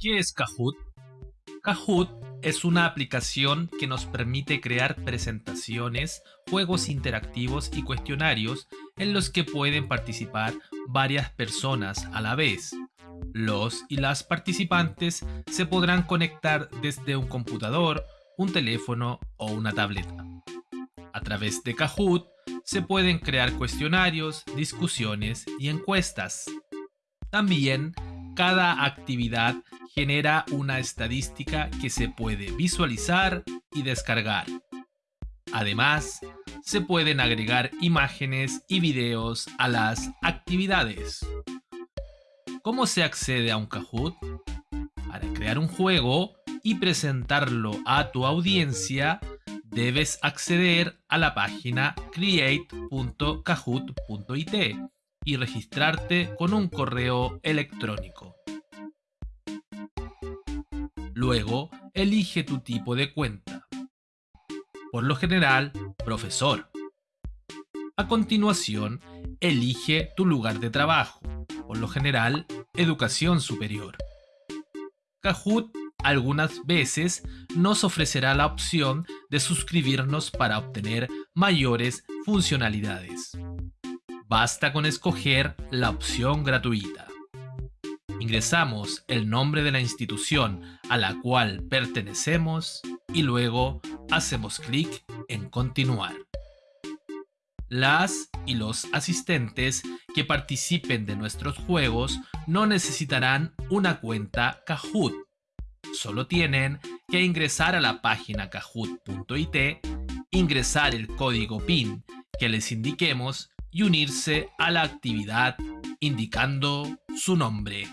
¿Qué es Kahoot? Kahoot es una aplicación que nos permite crear presentaciones, juegos interactivos y cuestionarios en los que pueden participar varias personas a la vez. Los y las participantes se podrán conectar desde un computador, un teléfono o una tableta. A través de Kahoot se pueden crear cuestionarios, discusiones y encuestas. También, cada actividad genera una estadística que se puede visualizar y descargar. Además, se pueden agregar imágenes y videos a las actividades. ¿Cómo se accede a un Kahoot? Para crear un juego y presentarlo a tu audiencia, debes acceder a la página create.kahoot.it y registrarte con un correo electrónico. Luego, elige tu tipo de cuenta. Por lo general, profesor. A continuación, elige tu lugar de trabajo. Por lo general, educación superior. Kahoot algunas veces nos ofrecerá la opción de suscribirnos para obtener mayores funcionalidades. Basta con escoger la opción gratuita. Ingresamos el nombre de la institución a la cual pertenecemos y luego hacemos clic en continuar. Las y los asistentes que participen de nuestros juegos no necesitarán una cuenta Kahoot Solo tienen que ingresar a la página kahoot.it, ingresar el código PIN que les indiquemos y unirse a la actividad indicando su nombre.